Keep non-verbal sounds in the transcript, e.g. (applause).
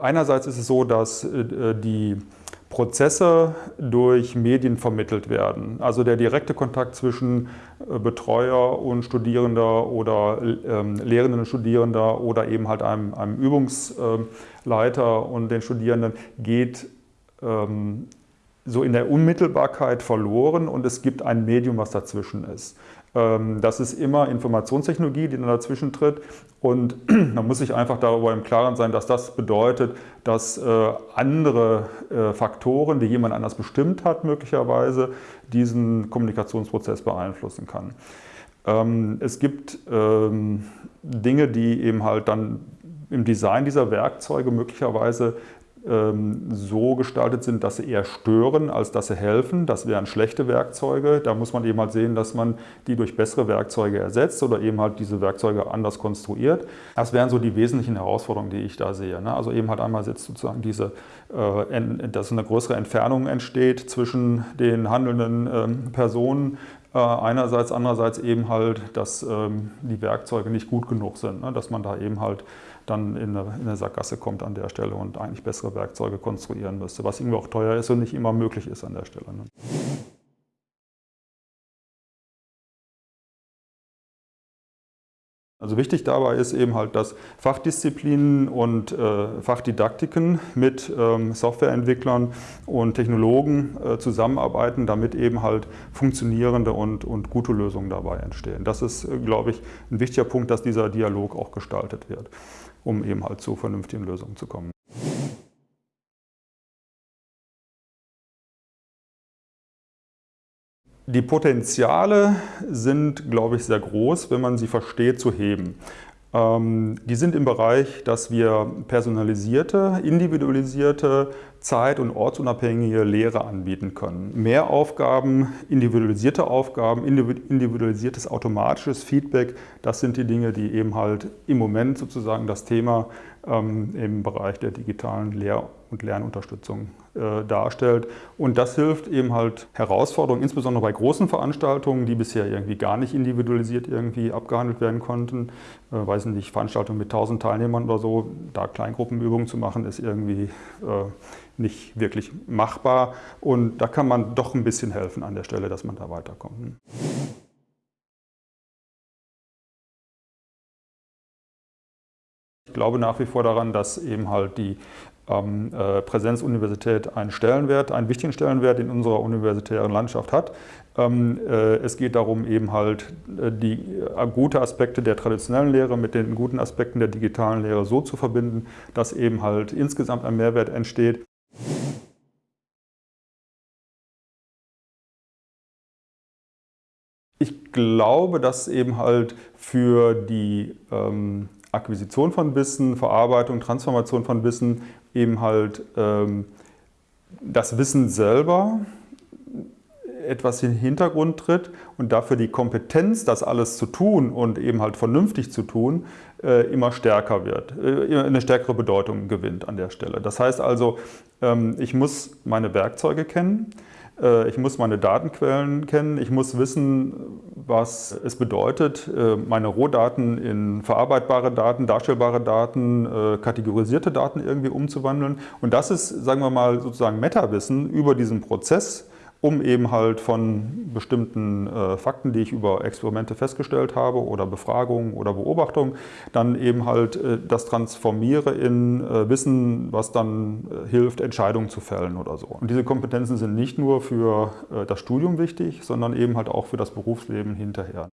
Einerseits ist es so, dass äh, die Prozesse durch Medien vermittelt werden. Also der direkte Kontakt zwischen äh, Betreuer und Studierender oder ähm, Lehrenden und Studierender oder eben halt einem, einem Übungsleiter und den Studierenden geht ähm, so in der Unmittelbarkeit verloren und es gibt ein Medium, was dazwischen ist. Ähm, das ist immer Informationstechnologie, die dann dazwischen tritt und (clears throat) man muss sich einfach darüber im Klaren sein, dass das bedeutet, dass äh, andere äh, Faktoren, die jemand anders bestimmt hat, möglicherweise diesen Kommunikationsprozess beeinflussen kann. Ähm, es gibt ähm, Dinge, die eben halt dann im Design dieser Werkzeuge möglicherweise so gestaltet sind, dass sie eher stören, als dass sie helfen. Das wären schlechte Werkzeuge. Da muss man eben halt sehen, dass man die durch bessere Werkzeuge ersetzt oder eben halt diese Werkzeuge anders konstruiert. Das wären so die wesentlichen Herausforderungen, die ich da sehe. Ne? Also eben halt einmal jetzt sozusagen diese, äh, dass eine größere Entfernung entsteht zwischen den handelnden ähm, Personen, einerseits, andererseits eben halt, dass ähm, die Werkzeuge nicht gut genug sind, ne? dass man da eben halt dann in eine, in eine Sackgasse kommt an der Stelle und eigentlich bessere Werkzeuge konstruieren müsste, was irgendwie auch teuer ist und nicht immer möglich ist an der Stelle. Also wichtig dabei ist eben halt, dass Fachdisziplinen und äh, Fachdidaktiken mit ähm, Softwareentwicklern und Technologen äh, zusammenarbeiten, damit eben halt funktionierende und, und gute Lösungen dabei entstehen. Das ist, äh, glaube ich, ein wichtiger Punkt, dass dieser Dialog auch gestaltet wird, um eben halt zu vernünftigen Lösungen zu kommen. Die Potenziale sind, glaube ich, sehr groß, wenn man sie versteht, zu heben. Ähm, die sind im Bereich, dass wir personalisierte, individualisierte, zeit- und ortsunabhängige Lehre anbieten können. Mehr Aufgaben, individualisierte Aufgaben, individualisiertes automatisches Feedback, das sind die Dinge, die eben halt im Moment sozusagen das Thema ähm, im Bereich der digitalen Lehr- und Lernunterstützung äh, darstellt. Und das hilft eben halt Herausforderungen, insbesondere bei großen Veranstaltungen, die bisher irgendwie gar nicht individualisiert irgendwie abgehandelt werden konnten. Äh, weiß nicht, Veranstaltungen mit 1000 Teilnehmern oder so, da Kleingruppenübungen zu machen, ist irgendwie äh, nicht wirklich machbar. Und da kann man doch ein bisschen helfen an der Stelle, dass man da weiterkommt. Ich glaube nach wie vor daran, dass eben halt die ähm, äh, Präsenzuniversität einen Stellenwert, einen wichtigen Stellenwert in unserer universitären Landschaft hat. Ähm, äh, es geht darum, eben halt äh, die äh, gute Aspekte der traditionellen Lehre mit den guten Aspekten der digitalen Lehre so zu verbinden, dass eben halt insgesamt ein Mehrwert entsteht. Ich glaube, dass eben halt für die ähm, Akquisition von Wissen, Verarbeitung, Transformation von Wissen eben halt ähm, das Wissen selber etwas in den Hintergrund tritt und dafür die Kompetenz, das alles zu tun und eben halt vernünftig zu tun, äh, immer stärker wird, äh, eine stärkere Bedeutung gewinnt an der Stelle. Das heißt also, ich muss meine Werkzeuge kennen, äh, ich muss meine Datenquellen kennen, ich muss wissen, was es bedeutet, äh, meine Rohdaten in verarbeitbare Daten, darstellbare Daten, äh, kategorisierte Daten irgendwie umzuwandeln. Und das ist, sagen wir mal, sozusagen Metawissen über diesen Prozess, um eben halt von bestimmten äh, Fakten, die ich über Experimente festgestellt habe oder Befragungen oder Beobachtungen, dann eben halt äh, das transformiere in äh, Wissen, was dann äh, hilft, Entscheidungen zu fällen oder so. Und diese Kompetenzen sind nicht nur für äh, das Studium wichtig, sondern eben halt auch für das Berufsleben hinterher.